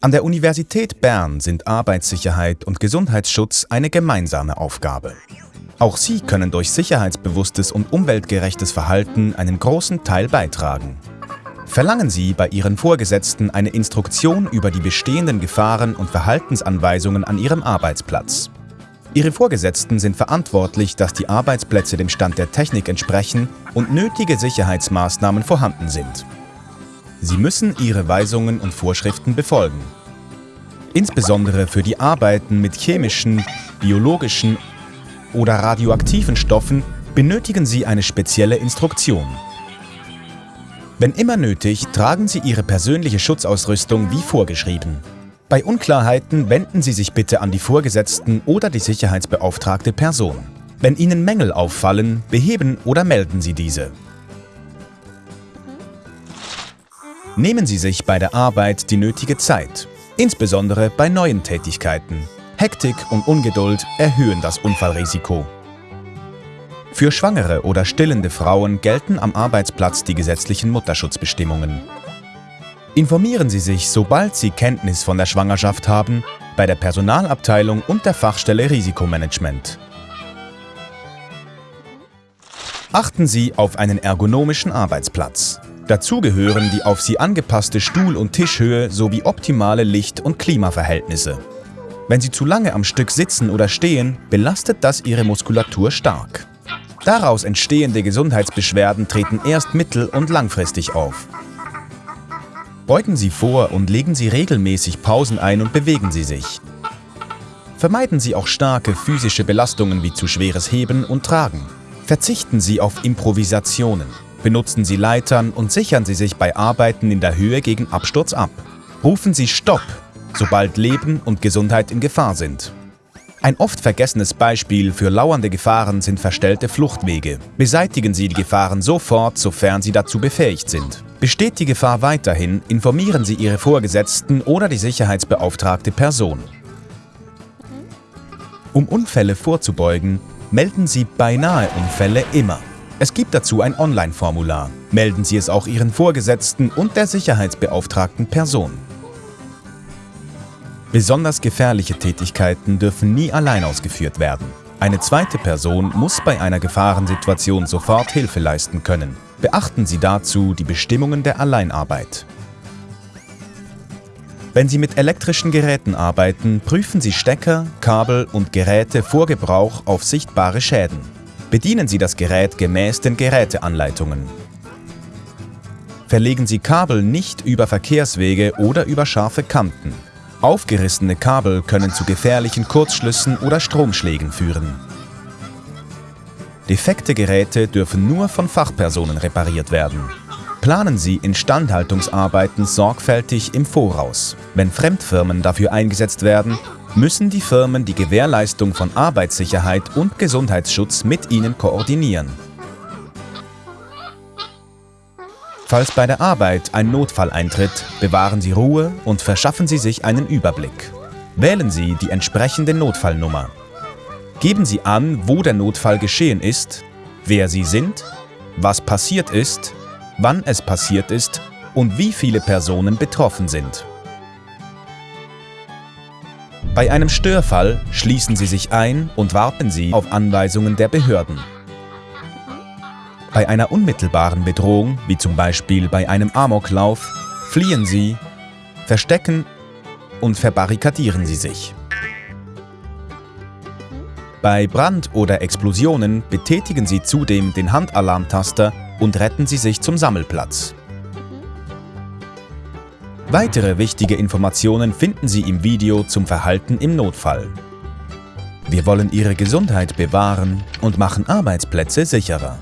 An der Universität Bern sind Arbeitssicherheit und Gesundheitsschutz eine gemeinsame Aufgabe. Auch Sie können durch sicherheitsbewusstes und umweltgerechtes Verhalten einen großen Teil beitragen. Verlangen Sie bei Ihren Vorgesetzten eine Instruktion über die bestehenden Gefahren und Verhaltensanweisungen an Ihrem Arbeitsplatz. Ihre Vorgesetzten sind verantwortlich, dass die Arbeitsplätze dem Stand der Technik entsprechen und nötige Sicherheitsmaßnahmen vorhanden sind. Sie müssen Ihre Weisungen und Vorschriften befolgen. Insbesondere für die Arbeiten mit chemischen, biologischen oder radioaktiven Stoffen benötigen Sie eine spezielle Instruktion. Wenn immer nötig, tragen Sie Ihre persönliche Schutzausrüstung wie vorgeschrieben. Bei Unklarheiten wenden Sie sich bitte an die Vorgesetzten oder die sicherheitsbeauftragte Person. Wenn Ihnen Mängel auffallen, beheben oder melden Sie diese. Nehmen Sie sich bei der Arbeit die nötige Zeit, insbesondere bei neuen Tätigkeiten. Hektik und Ungeduld erhöhen das Unfallrisiko. Für schwangere oder stillende Frauen gelten am Arbeitsplatz die gesetzlichen Mutterschutzbestimmungen. Informieren Sie sich, sobald Sie Kenntnis von der Schwangerschaft haben, bei der Personalabteilung und der Fachstelle Risikomanagement. Achten Sie auf einen ergonomischen Arbeitsplatz. Dazu gehören die auf sie angepasste Stuhl- und Tischhöhe sowie optimale Licht- und Klimaverhältnisse. Wenn Sie zu lange am Stück sitzen oder stehen, belastet das Ihre Muskulatur stark. Daraus entstehende Gesundheitsbeschwerden treten erst mittel- und langfristig auf. Beugen Sie vor und legen Sie regelmäßig Pausen ein und bewegen Sie sich. Vermeiden Sie auch starke physische Belastungen wie zu schweres Heben und Tragen. Verzichten Sie auf Improvisationen. Benutzen Sie Leitern und sichern Sie sich bei Arbeiten in der Höhe gegen Absturz ab. Rufen Sie Stopp, sobald Leben und Gesundheit in Gefahr sind. Ein oft vergessenes Beispiel für lauernde Gefahren sind verstellte Fluchtwege. Beseitigen Sie die Gefahren sofort, sofern Sie dazu befähigt sind. Besteht die Gefahr weiterhin, informieren Sie Ihre Vorgesetzten oder die sicherheitsbeauftragte Person. Um Unfälle vorzubeugen, melden Sie beinahe Unfälle immer. Es gibt dazu ein Online-Formular. Melden Sie es auch Ihren Vorgesetzten und der sicherheitsbeauftragten Person. Besonders gefährliche Tätigkeiten dürfen nie allein ausgeführt werden. Eine zweite Person muss bei einer Gefahrensituation sofort Hilfe leisten können. Beachten Sie dazu die Bestimmungen der Alleinarbeit. Wenn Sie mit elektrischen Geräten arbeiten, prüfen Sie Stecker, Kabel und Geräte vor Gebrauch auf sichtbare Schäden. Bedienen Sie das Gerät gemäß den Geräteanleitungen. Verlegen Sie Kabel nicht über Verkehrswege oder über scharfe Kanten. Aufgerissene Kabel können zu gefährlichen Kurzschlüssen oder Stromschlägen führen. Defekte Geräte dürfen nur von Fachpersonen repariert werden. Planen Sie Instandhaltungsarbeiten sorgfältig im Voraus. Wenn Fremdfirmen dafür eingesetzt werden, müssen die Firmen die Gewährleistung von Arbeitssicherheit und Gesundheitsschutz mit ihnen koordinieren. Falls bei der Arbeit ein Notfall eintritt, bewahren Sie Ruhe und verschaffen Sie sich einen Überblick. Wählen Sie die entsprechende Notfallnummer. Geben Sie an, wo der Notfall geschehen ist, wer Sie sind, was passiert ist, wann es passiert ist und wie viele Personen betroffen sind. Bei einem Störfall schließen Sie sich ein und warten Sie auf Anweisungen der Behörden. Bei einer unmittelbaren Bedrohung, wie zum Beispiel bei einem Amoklauf, fliehen Sie, verstecken und verbarrikadieren Sie sich. Bei Brand oder Explosionen betätigen Sie zudem den Handalarmtaster und retten Sie sich zum Sammelplatz. Weitere wichtige Informationen finden Sie im Video zum Verhalten im Notfall. Wir wollen Ihre Gesundheit bewahren und machen Arbeitsplätze sicherer.